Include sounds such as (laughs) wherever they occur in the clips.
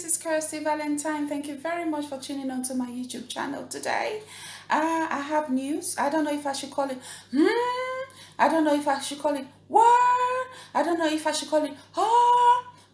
hi this is Kirsty Valentine thank you very much for tuning on to my YouTube channel today. Uh, I have news. I don't know if I should call it hmm? I don't know if I should call it what I don't know if I should call it oh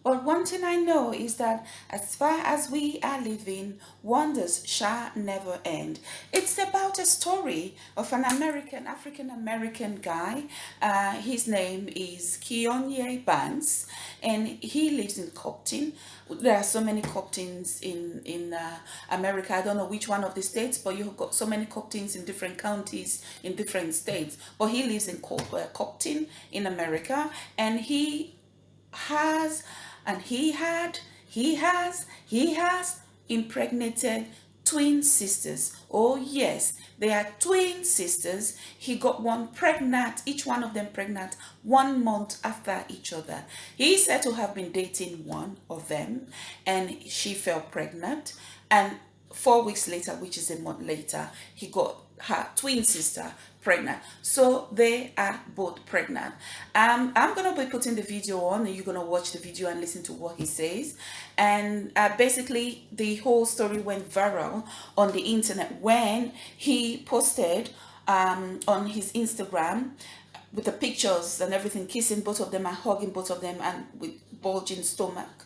but one thing I know is that as far as we are living, wonders shall never end. It's about a story of an American, African-American guy. Uh, his name is Kionye Banks and he lives in Compton. There are so many Comptons in, in uh, America. I don't know which one of the states, but you've got so many Comptons in different counties in different states. But he lives in Compton in America and he has and he had, he has, he has impregnated twin sisters. Oh yes, they are twin sisters. He got one pregnant, each one of them pregnant one month after each other. He said to have been dating one of them and she fell pregnant and four weeks later, which is a month later, he got her twin sister pregnant. So they are both pregnant. Um i'm gonna be putting the video on. And you're gonna watch the video and listen to what he says. And uh, basically the whole story went viral on the internet when he posted um on his instagram with the pictures and everything kissing both of them and hugging both of them and with bulging stomach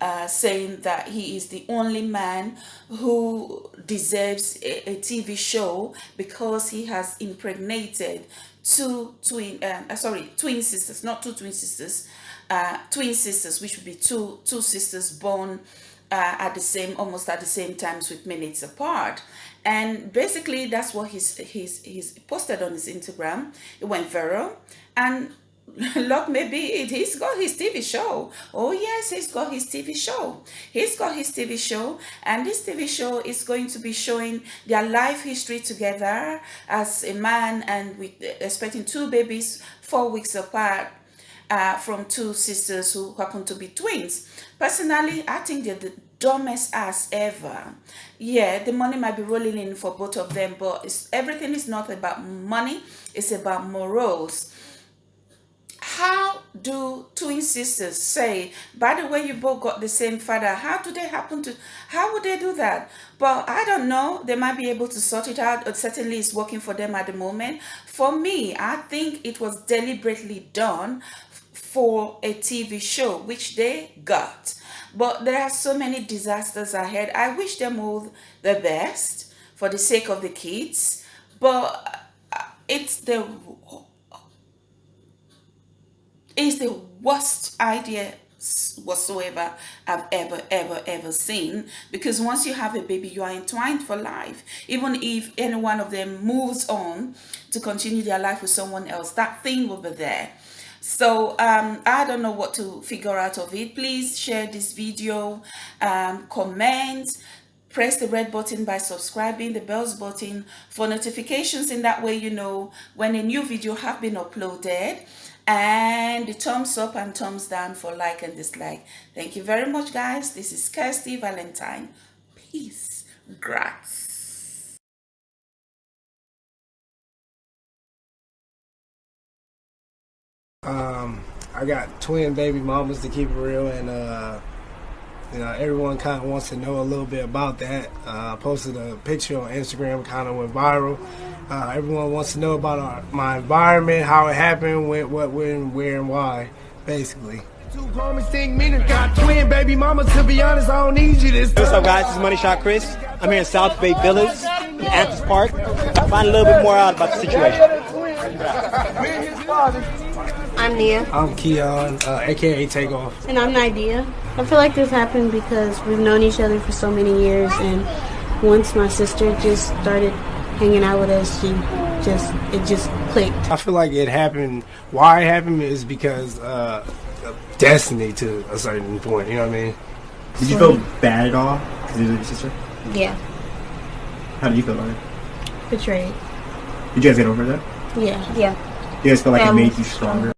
uh, saying that he is the only man who deserves a, a TV show because he has impregnated two twin um, uh, sorry twin sisters not two twin sisters uh, twin sisters which would be two two sisters born uh, at the same almost at the same times with minutes apart. And basically that's what he's he's he's posted on his instagram. It went viral. And look maybe it, he's got his tv show. Oh yes he's got his tv show. He's got his tv show and this tv show is going to be showing their life history together as a man and with expecting two babies four weeks apart uh, from two sisters who happen to be twins. Personally i think they're the dumbest ass ever. Yeah the money might be rolling in for both of them but everything is not about money it's about morals how do twin sisters say by the way you both got the same father how do they happen to how would they do that? But i don't know they might be able to sort it out or certainly it's working for them at the moment. For me i think it was deliberately done for a tv show which they got. But there are so many disasters ahead. I wish them all the best for the sake of the kids but uh, it's the is the worst idea whatsoever I've ever ever ever seen. Because once you have a baby you are entwined for life. Even if any one of them moves on to continue their life with someone else that thing will be there. So um, I don't know what to figure out of it. Please share this video um, comment press the red button by subscribing the bells button for notifications in that way you know when a new video have been uploaded and the thumbs up and thumbs down for like and dislike. Thank you very much guys. This is kirsty valentine. Peace. Grass. Um i got twin baby mamas to keep it real and uh you know, everyone kind of wants to know a little bit about that. Uh, I posted a picture on Instagram, kind of went viral. Uh, everyone wants to know about our, my environment, how it happened, when, what, when, where, and why, basically. Two promising meanings, got twin baby mamas. To be honest, I don't need you this. What's up, guys? This is Money Shot Chris. I'm here in South Bay Villas, in Anthony Park. Find a little bit more out about the situation. (laughs) I'm Nia. I'm Keon, uh, aka Takeoff. And I'm Nidia. I feel like this happened because we've known each other for so many years, and once my sister just started hanging out with us, she just it just clicked. I feel like it happened. Why it happened is because uh, destiny to a certain point. You know what I mean? Did you feel bad at all because of your sister? Yeah. How did you feel about it? Betrayed. Did you guys get over that? Yeah. Yeah. Do you guys feel like it made you stronger?